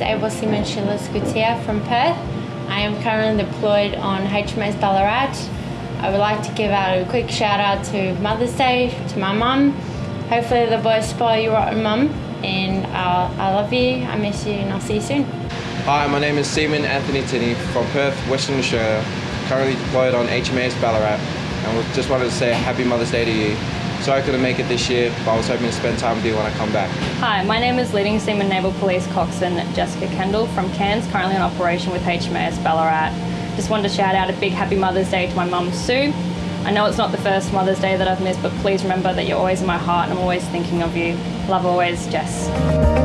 Seaman Shillis Gutierrez from Perth. I am currently deployed on HMAS Ballarat. I would like to give out a quick shout out to Mother's Day to my mum. Hopefully the boys spoil you rotten mum and uh, I love you, I miss you and I'll see you soon. Hi, my name is Seaman Anthony Tinney from Perth, Western Australia, currently deployed on HMAS Ballarat, and just wanted to say Happy Mother's Day to you. Sorry I couldn't make it this year, but I was hoping to spend time with you when I come back. Hi, my name is Leading Seaman Naval Police Coxswain Jessica Kendall from Cairns, currently on operation with HMAS Ballarat. Just wanted to shout out a big Happy Mother's Day to my mum Sue. I know it's not the first Mother's Day that I've missed, but please remember that you're always in my heart and I'm always thinking of you. Love always, Jess.